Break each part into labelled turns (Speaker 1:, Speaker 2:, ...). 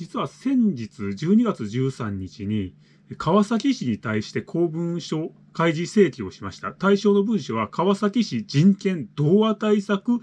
Speaker 1: 実は先日12月13日に川崎市に対して公文書開示請求をしました。対象の文書は川崎市人権童話対策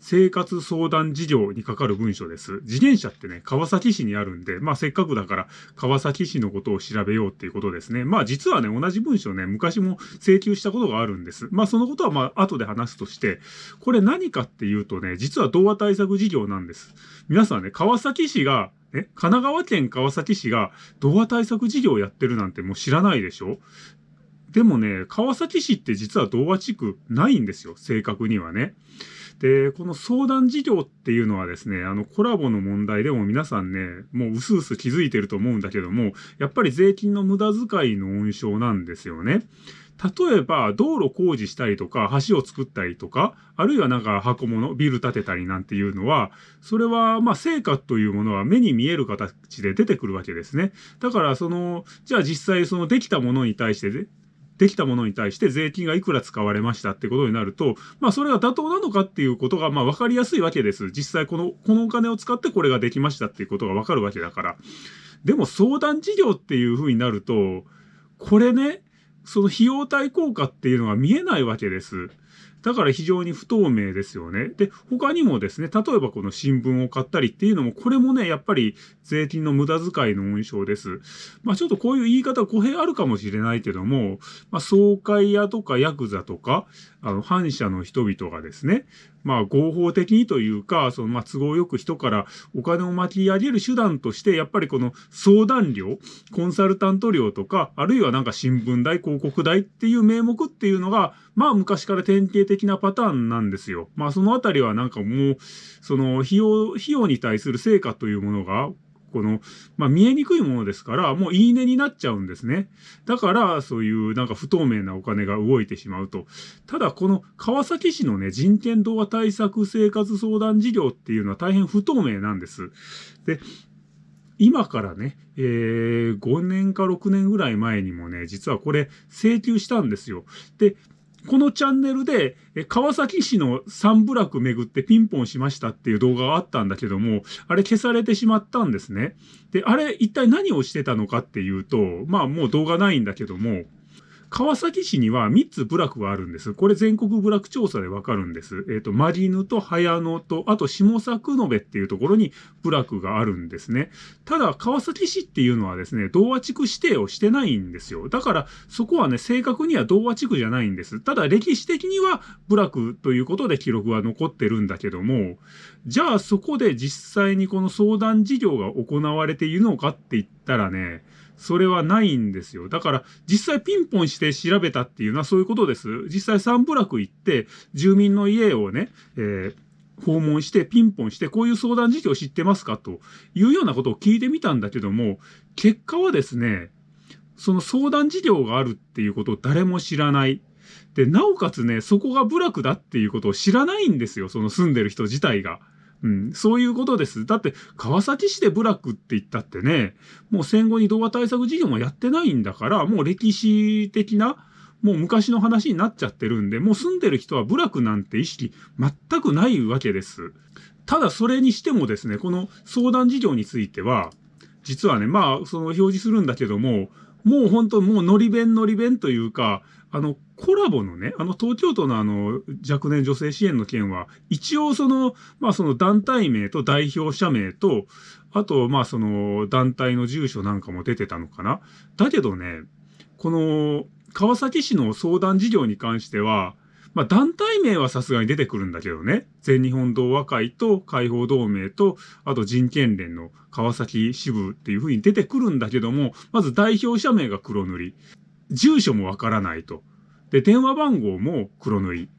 Speaker 1: 生活相談事業にかかる文書です。自転車ってね、川崎市にあるんで、まあせっかくだから川崎市のことを調べようっていうことですね。まあ実はね、同じ文書ね、昔も請求したことがあるんです。まあそのことはまあ後で話すとして、これ何かっていうとね、実は童話対策事業なんです。皆さんね、川崎市がえ神奈川県川崎市が童話対策事業をやってるなんてもう知らないでしょ？でもね、川崎市って実は童話地区ないんですよ。正確にはね。で、この相談事業っていうのはですね、あのコラボの問題でも皆さんね、もう薄々気づいてると思うんだけども、やっぱり税金の無駄遣いの温床なんですよね。例えば、道路工事したりとか、橋を作ったりとか、あるいはなんか箱物、ビル建てたりなんていうのは、それは、まあ、成果というものは目に見える形で出てくるわけですね。だから、その、じゃあ実際そのできたものに対して、できたものに対して税金がいくら使われましたってことになると、まあそれが妥当なのかっていうことがまあ分かりやすいわけです。実際この、このお金を使ってこれができましたっていうことが分かるわけだから。でも相談事業っていうふうになると、これね、その費用対効果っていうのが見えないわけです。だから非常に不透明ですよね。で、他にもですね、例えばこの新聞を買ったりっていうのも、これもね、やっぱり税金の無駄遣いの温床です。まあちょっとこういう言い方語弊あるかもしれないけども、まあ総会屋とかヤクザとか、あの、反社の人々がですね、まあ合法的にというか、そのまあ都合よく人からお金を巻き上げる手段として、やっぱりこの相談料、コンサルタント料とか、あるいはなんか新聞代、広告代っていう名目っていうのが、まあ昔から典型的なパターンなんですよ。まあそのあたりはなんかもう、その費用、費用に対する成果というものが、この、まあ、見えにくいものですから、もういいねになっちゃうんですね。だから、そういうなんか不透明なお金が動いてしまうと。ただ、この川崎市のね、人権動画対策生活相談事業っていうのは大変不透明なんです。で、今からね、えー、5年か6年ぐらい前にもね、実はこれ請求したんですよ。で、このチャンネルで、川崎市の三部落巡ってピンポンしましたっていう動画があったんだけども、あれ消されてしまったんですね。で、あれ一体何をしてたのかっていうと、まあもう動画ないんだけども、川崎市には3つ部落があるんです。これ全国部落調査でわかるんです。えっ、ー、と、マリヌと早野と、あと下作延っていうところに部落があるんですね。ただ、川崎市っていうのはですね、同和地区指定をしてないんですよ。だから、そこはね、正確には同和地区じゃないんです。ただ、歴史的には部落ということで記録は残ってるんだけども、じゃあそこで実際にこの相談事業が行われているのかって言ったらね、それはないんですよ。だから、実際ピンポンして調べたっていうのはそういうことです。実際三部落行って、住民の家をね、えー訪問してピンポンしてこういう相談事業知ってますかというようなことを聞いてみたんだけども、結果はですね、その相談事業があるっていうことを誰も知らない。で、なおかつね、そこが部落だっていうことを知らないんですよ、その住んでる人自体が。うん、そういうことです。だって、川崎市で部落って言ったってね、もう戦後に動画対策事業もやってないんだから、もう歴史的な、もう昔の話になっちゃってるんで、もう住んでる人は部落なんて意識全くないわけです。ただそれにしてもですね、この相談事業については、実はね、まあ、その表示するんだけども、もう本当もうのり弁のり弁というか、あの、コラボのね、あの、東京都のあの、若年女性支援の件は、一応その、まあその団体名と代表者名と、あと、まあその、団体の住所なんかも出てたのかな。だけどね、この、川崎市の相談事業に関しては、まあ団体名はさすがに出てくるんだけどね。全日本同和会と解放同盟と、あと人権連の川崎支部っていう風に出てくるんだけども、まず代表者名が黒塗り。住所もわからないと。で、電話番号も黒塗り。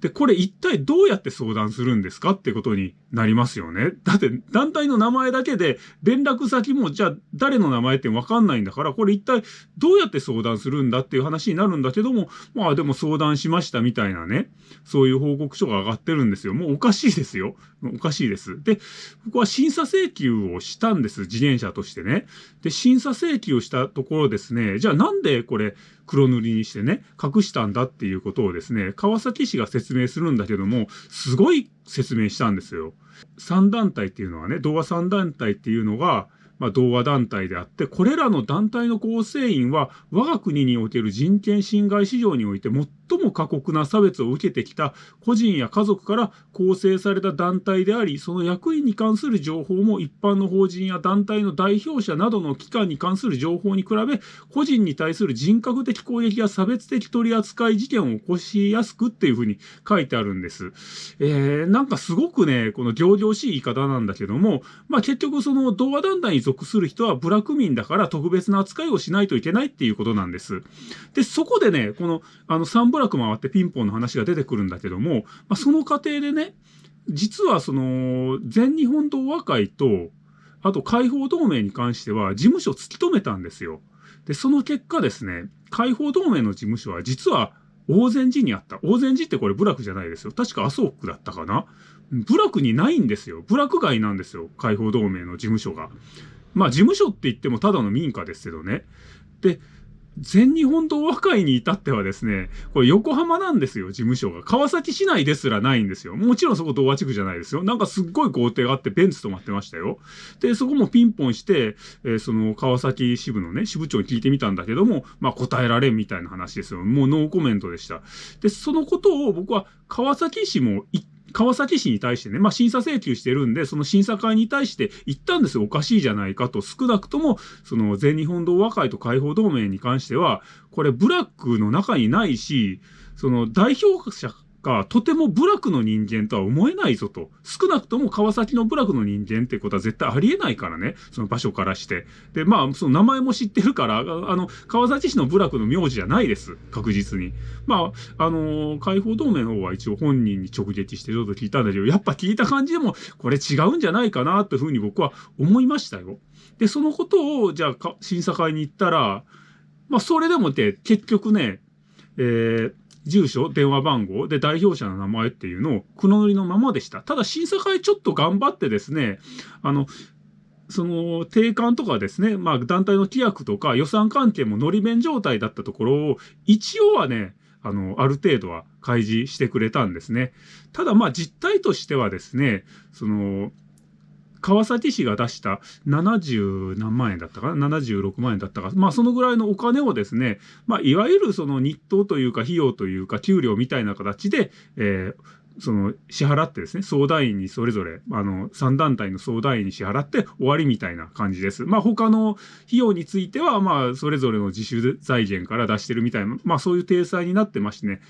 Speaker 1: で、これ一体どうやって相談するんですかってことになりますよね。だって団体の名前だけで連絡先もじゃあ誰の名前ってわかんないんだから、これ一体どうやって相談するんだっていう話になるんだけども、まあでも相談しましたみたいなね、そういう報告書が上がってるんですよ。もうおかしいですよ。おかしいです。で、僕は審査請求をしたんです。自転車としてね。で、審査請求をしたところですね、じゃあなんでこれ黒塗りにしてね、隠したんだっていうことをですね、川崎市が説明するんだけども、すごい説明したんですよ。3団体っていうのはね、童話3団体っていうのが、まあ、同和団体であって、これらの団体の構成員は、我が国における人権侵害市場において最も過酷な差別を受けてきた個人や家族から構成された団体であり、その役員に関する情報も一般の法人や団体の代表者などの機関に関する情報に比べ、個人に対する人格的攻撃や差別的取り扱い事件を起こしやすくっていうふうに書いてあるんです。えー、なんかすごくね、この行々しい言い方なんだけども、まあ結局その同和団体に属する人は部落民だから特別な扱いをしないといけないっていうことなんです。で、そこでね、この、あの3部落回ってピンポンの話が出てくるんだけども、まあ、その過程でね、実はその、全日本同和会と、あと解放同盟に関しては事務所を突き止めたんですよ。で、その結果ですね、解放同盟の事務所は実は大善寺にあった。大善寺ってこれ部落じゃないですよ。確か麻生区だったかな。部落にないんですよ。部落外なんですよ。解放同盟の事務所が。まあ事務所って言ってもただの民家ですけどね。で、全日本同和会に至ってはですね、これ横浜なんですよ、事務所が。川崎市内ですらないんですよ。もちろんそこ同和地区じゃないですよ。なんかすっごい豪邸があってベンツ止まってましたよ。で、そこもピンポンして、えー、その川崎支部のね、支部長に聞いてみたんだけども、まあ答えられんみたいな話ですよ。もうノーコメントでした。で、そのことを僕は川崎市も言って川崎市に対してね、まあ、審査請求してるんで、その審査会に対して言ったんですよ。おかしいじゃないかと。少なくとも、その全日本同和会と解放同盟に関しては、これブラックの中にないし、その代表者がとても部落の人間とは思えないぞと。少なくとも川崎の部落の人間ってことは絶対ありえないからね。その場所からして。で、まあ、その名前も知ってるから、あの、川崎市の部落の名字じゃないです。確実に。まあ、あのー、解放同盟の方は一応本人に直撃してちょっと聞いたんだけど、やっぱ聞いた感じでも、これ違うんじゃないかなというふうに僕は思いましたよ。で、そのことを、じゃあ、審査会に行ったら、まあ、それでもって、結局ね、えー、住所、電話番号で代表者の名前っていうのを黒塗りのままでした。ただ審査会ちょっと頑張ってですね、あの、その定款とかですね、まあ団体の規約とか予算関係も乗り弁状態だったところを、一応はね、あの、ある程度は開示してくれたんですね。ただまあ実態としてはですね、その、川崎市が出した70何万円だったかな ?76 万円だったか。まあそのぐらいのお金をですね、まあいわゆるその日当というか費用というか給料みたいな形で、えーその支払ってですね、相談員にそれぞれ、あの、3団体の相談員に支払って終わりみたいな感じです。まあ他の費用については、まあそれぞれの自主財源から出してるみたいな、まあそういう体裁になってましてね、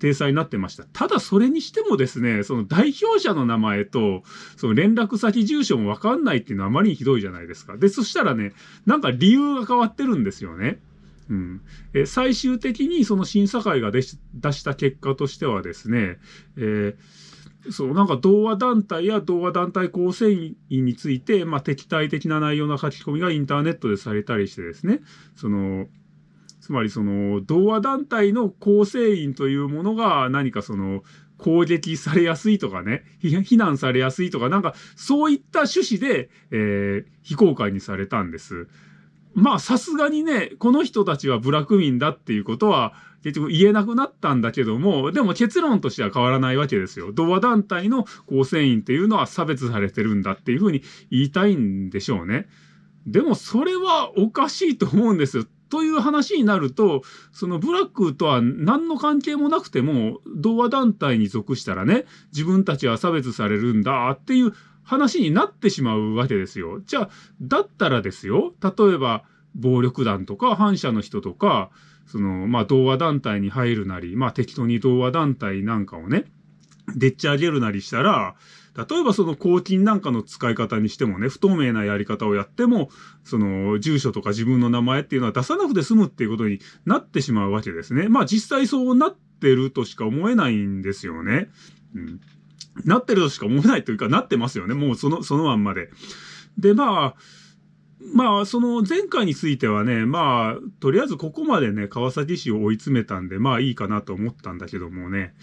Speaker 1: 体裁になってました。ただそれにしてもですね、その代表者の名前と、その連絡先住所もわかんないっていうのはあまりにひどいじゃないですか。で、そしたらね、なんか理由が変わってるんですよね。うん、え最終的にその審査会が出した結果としてはですね、えーそう、なんか同和団体や同和団体構成員について、まあ、敵対的な内容の書き込みがインターネットでされたりしてですね、その、つまりその、同和団体の構成員というものが何かその、攻撃されやすいとかね、非難されやすいとか、なんか、そういった趣旨で、えー、非公開にされたんです。まあ、さすがにね、この人たちは部落民だっていうことは、結局言えなくなったんだけども、でも結論としては変わらないわけですよ。同和団体の構成員っていうのは差別されてるんだっていうふうに言いたいんでしょうね。でもそれはおかしいと思うんですよ。という話になると、そのブラックとは何の関係もなくても、同和団体に属したらね、自分たちは差別されるんだっていう話になってしまうわけですよ。じゃあ、だったらですよ、例えば暴力団とか反社の人とか、その、まあ、同和団体に入るなり、まあ、適当に同和団体なんかをね、でっち上げるなりしたら、例えばその公金なんかの使い方にしてもね、不透明なやり方をやっても、その住所とか自分の名前っていうのは出さなくて済むっていうことになってしまうわけですね。まあ実際そうなってるとしか思えないんですよね。うん。なってるとしか思えないというか、なってますよね。もうその、そのまんまで。で、まあ、まあ、その前回についてはね、まあ、とりあえずここまでね、川崎市を追い詰めたんで、まあいいかなと思ったんだけどもね、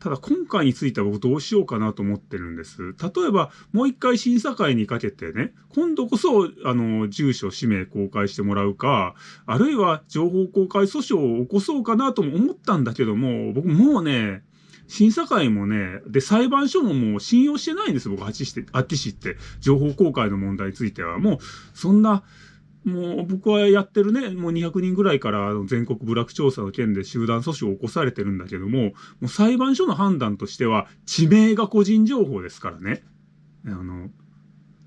Speaker 1: ただ今回については僕どうしようかなと思ってるんです。例えば、もう一回審査会にかけてね、今度こそ、あの、住所、氏名公開してもらうか、あるいは情報公開訴訟を起こそうかなとも思ったんだけども、僕もうね、審査会もね、で、裁判所ももう信用してないんです僕、あっちして、あっち市って。情報公開の問題については。もう、そんな、もう僕はやってるね、もう200人ぐらいから全国部落調査の件で集団訴訟を起こされてるんだけども、もう裁判所の判断としては、地名が個人情報ですからね。あの、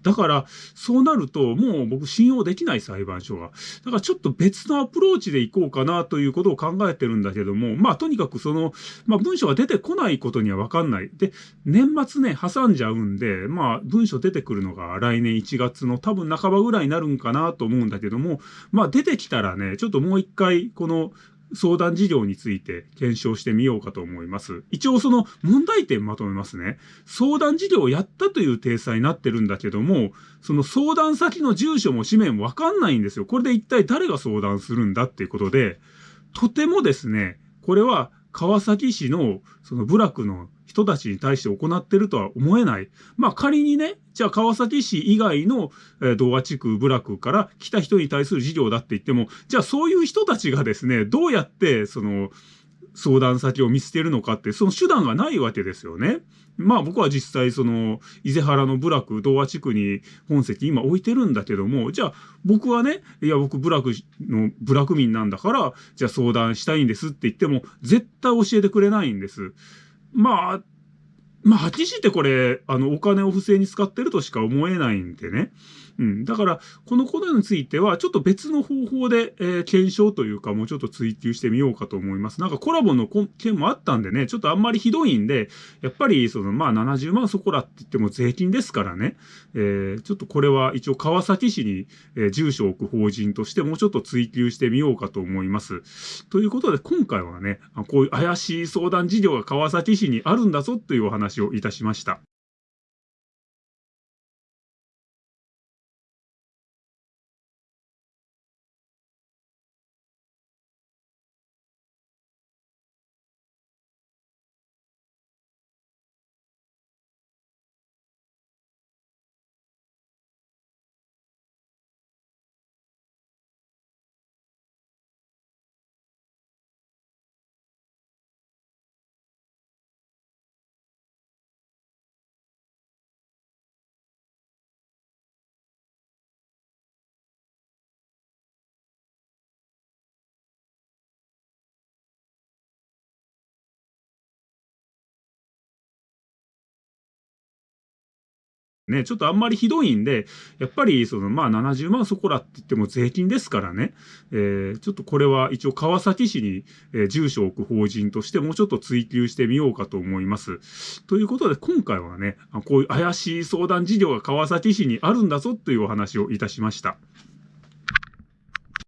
Speaker 1: だから、そうなると、もう僕信用できない裁判所が。だからちょっと別のアプローチでいこうかなということを考えてるんだけども、まあとにかくその、まあ文章が出てこないことにはわかんない。で、年末ね、挟んじゃうんで、まあ文章出てくるのが来年1月の多分半ばぐらいになるんかなと思うんだけども、まあ出てきたらね、ちょっともう一回、この、相談事業について検証してみようかと思います。一応その問題点まとめますね。相談事業をやったという体裁になってるんだけども、その相談先の住所も氏名もわかんないんですよ。これで一体誰が相談するんだっていうことで、とてもですね、これは川崎市のその部落の人たちに対して行ってるとは思えない。まあ仮にね、じゃあ川崎市以外の、えー、童話地区、部落から来た人に対する事業だって言っても、じゃあそういう人たちがですね、どうやってその相談先を見捨てるのかって、その手段がないわけですよね。まあ僕は実際その、伊勢原の部落、童話地区に本籍今置いてるんだけども、じゃあ僕はね、いや僕部落の、部落民なんだから、じゃあ相談したいんですって言っても、絶対教えてくれないんです。まあ、まあ、はっきりってこれ、あの、お金を不正に使ってるとしか思えないんでね。うん。だから、このことについては、ちょっと別の方法で、えー、検証というか、もうちょっと追求してみようかと思います。なんかコラボの件もあったんでね、ちょっとあんまりひどいんで、やっぱり、その、まあ、70万そこらって言っても税金ですからね。えー、ちょっとこれは一応川崎市に、えー、住所を置く法人としてもうちょっと追求してみようかと思います。ということで、今回はね、こういう怪しい相談事業が川崎市にあるんだぞというお話をいたしました。ね、ちょっとあんまりひどいんで、やっぱり、その、まあ、70万そこらって言っても税金ですからね、えー、ちょっとこれは一応川崎市に、えー、住所を置く法人としてもうちょっと追求してみようかと思います。ということで、今回はね、こういう怪しい相談事業が川崎市にあるんだぞというお話をいたしました。